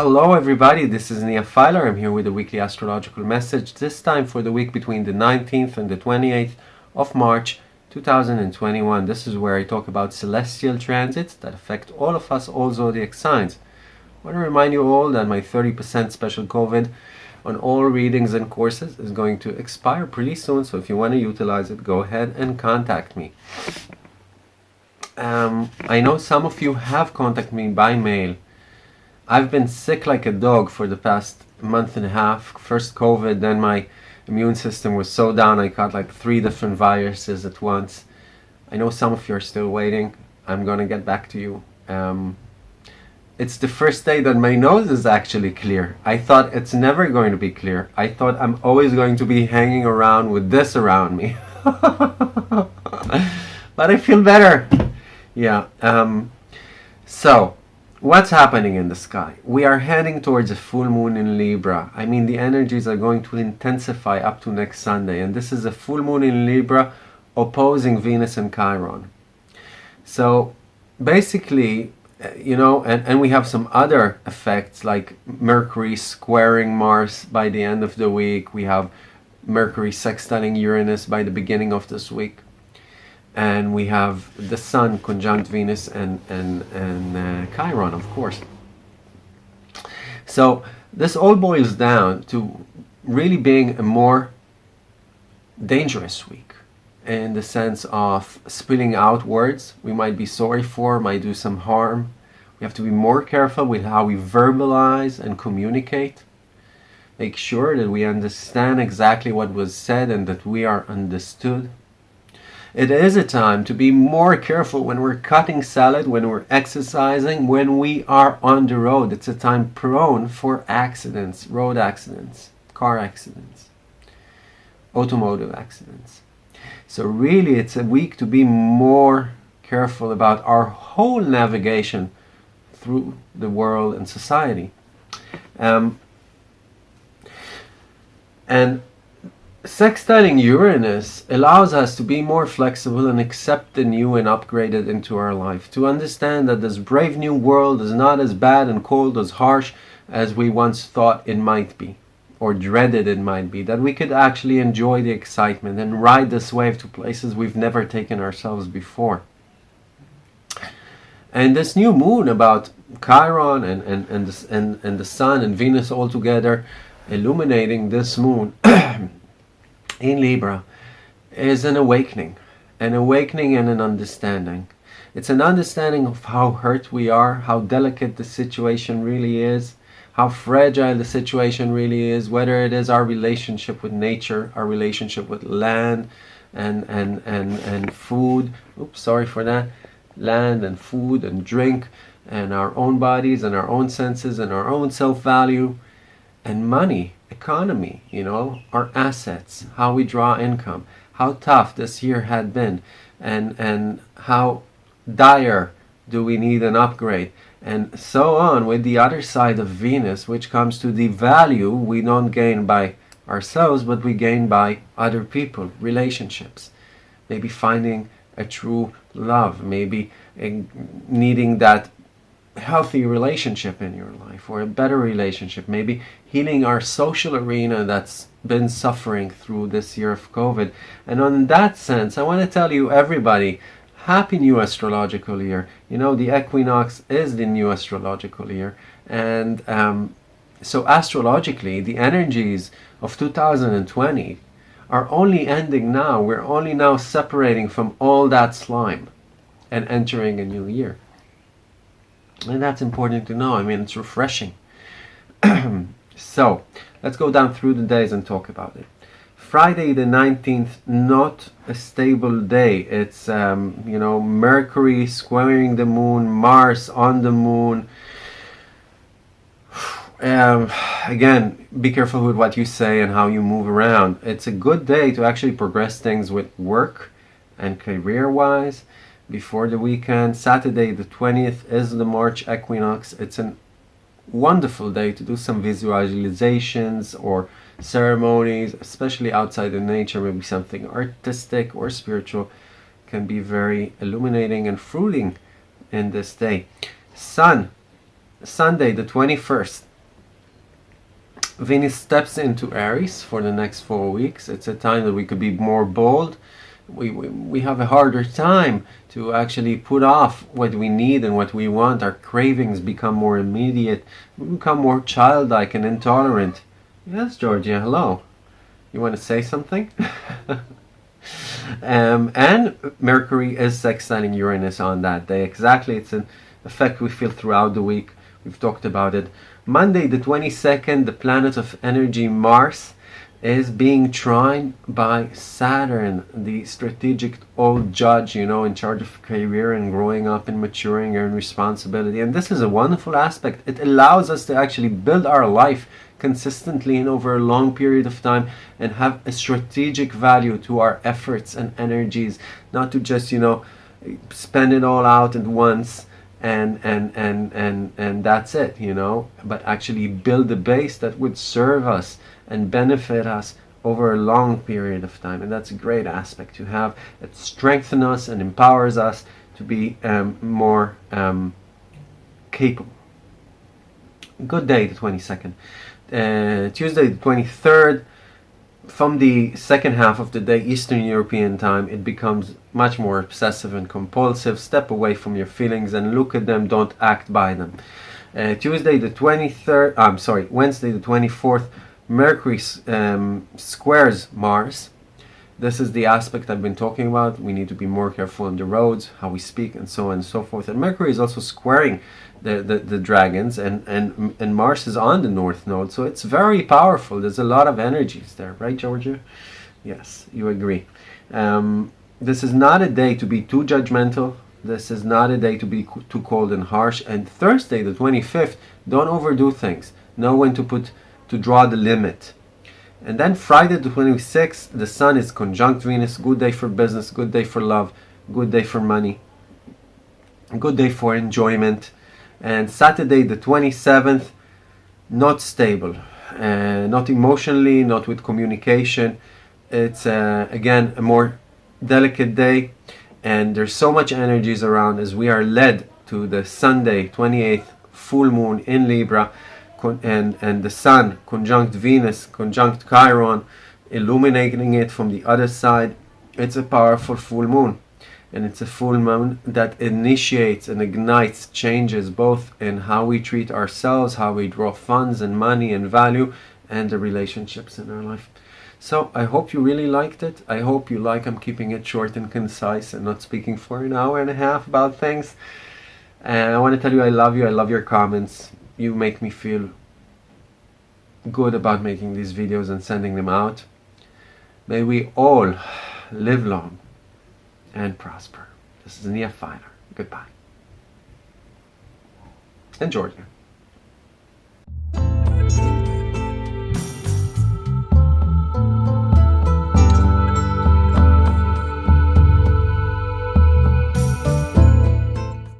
Hello everybody, this is Nia Filer. I'm here with a weekly astrological message, this time for the week between the 19th and the 28th of March 2021. This is where I talk about celestial transits that affect all of us, all zodiac signs. I want to remind you all that my 30% special COVID on all readings and courses is going to expire pretty soon, so if you want to utilize it, go ahead and contact me. Um, I know some of you have contacted me by mail. I've been sick like a dog for the past month and a half. First COVID, then my immune system was so down I caught like three different viruses at once. I know some of you are still waiting. I'm gonna get back to you. Um, it's the first day that my nose is actually clear. I thought it's never going to be clear. I thought I'm always going to be hanging around with this around me. but I feel better. Yeah. Um, so, what's happening in the sky? We are heading towards a full moon in Libra. I mean, the energies are going to intensify up to next Sunday. And this is a full moon in Libra opposing Venus and Chiron. So, basically, eh, you know, and, and we have some other effects like Mercury squaring Mars by the end of the week. We have Mercury sextiling Uranus by the beginning of this week. And we have the Sun conjunct Venus and, and, and uh, Chiron, of course. So this all boils down to really being a more dangerous week in the sense of spilling out words We might be sorry for, might do some harm. We have to be more careful with how we verbalize and communicate. Make sure that we understand exactly what was said and that we are understood. It is a time to be more careful when we're cutting salad, when we're exercising, when we are on the road. It's a time prone for accidents, road accidents, car accidents, automotive accidents. So really it's a week to be more careful about our whole navigation through the world and society. Um, and sextiling Uranus allows us to be more flexible and accept the new and upgraded into our life. To understand that this brave new world is not as bad and cold, as harsh as we once thought it might be or dreaded it might be, that we could actually enjoy the excitement and ride this wave to places we've never taken ourselves before. And this new moon about Chiron and, and, and, the, and, and the Sun and Venus all together illuminating this moon in Libra is an awakening, an awakening and an understanding. It's an understanding of how hurt we are, how delicate the situation really is, how fragile the situation really is, whether it is our relationship with nature, our relationship with land and, and, and, and food. Oops, sorry for that. Land and food and drink and our own bodies and our own senses and our own self-value and money, economy, you know, our assets, how we draw income, how tough this year had been and, and how dire do we need an upgrade and so on with the other side of Venus, which comes to the value we don't gain by ourselves, but we gain by other people, relationships. Maybe finding a true love, maybe eh, needing that healthy relationship in your life or a better relationship, maybe healing our social arena that's been suffering through this year of COVID. And on that sense, I want to tell you, everybody, happy new astrological year. You know, the equinox is the new astrological year. And um, so astrologically, the energies of 2020 are only ending now. We're only now separating from all that slime and entering a new year. And that's important to know. I mean, it's refreshing. so, let's go down through the days and talk about it. Friday the 19th, not a stable day. It's, um, you know, Mercury squaring the moon, Mars on the moon. Um, again, be careful with what you say and how you move around. It's a good day to actually progress things with work and career-wise before the weekend. Saturday the 20th is the March equinox. It's a wonderful day to do some visualizations or ceremonies, especially outside in nature, maybe something artistic or spiritual, can be very illuminating and fruiting in this day. Sun, Sunday the 21st, Venus steps into Aries for the next four weeks. It's a time that we could be more bold. We, we, have a harder time to actually put off what we need and what we want. Our cravings become more immediate. We become more childlike and intolerant. Yes, Georgia, hello. You want to say something? um, and Mercury is sextiling Uranus on that day. Exactly, it's an effect we feel throughout the week. We've talked about it. Monday, the 22nd, the planet of energy, Mars, is being trined by Saturn, the strategic old judge, you know, in charge of career and growing up and maturing and responsibility. And this is a wonderful aspect. It allows us to actually build our life consistently and over a long period of time and have a strategic value to our efforts and energies, not to just, you know, spend it all out at once and and and and and that's it you know but actually build a base that would serve us and benefit us over a long period of time and that's a great aspect to have it strengthens us and empowers us to be um, more um, capable good day the 22nd uh, Tuesday the 23rd from the second half of the day, Eastern European time, it becomes much more obsessive and compulsive. Step away from your feelings and look at them, don't act by them. Uh, Tuesday the 23rd, I'm sorry, Wednesday the 24th, Mercury um, squares Mars. This is the aspect I've been talking about. We need to be more careful on the roads, how we speak, and so on and so forth. And Mercury is also squaring the, the, the dragons and, and, and Mars is on the north node. So it's very powerful. There's a lot of energies there, right, Georgia? Yes, you agree. Um, this is not a day to be too judgmental. This is not a day to be too cold and harsh. And Thursday, the 25th, don't overdo things. Know when to put to draw the limit. And then Friday, the 26th, the Sun is conjunct Venus. Good day for business. Good day for love. Good day for money. Good day for enjoyment and Saturday the 27th not stable uh, not emotionally not with communication it's uh, again a more delicate day and there's so much energies around as we are led to the Sunday 28th full moon in Libra and, and the Sun conjunct Venus conjunct Chiron illuminating it from the other side it's a powerful full moon and it's a full moon that initiates and ignites changes both in how we treat ourselves, how we draw funds and money and value, and the relationships in our life. So I hope you really liked it. I hope you like I'm keeping it short and concise and not speaking for an hour and a half about things. And I want to tell you I love you. I love your comments. You make me feel good about making these videos and sending them out. May we all live long and prosper. This is Nia Finer. Goodbye. And Georgia.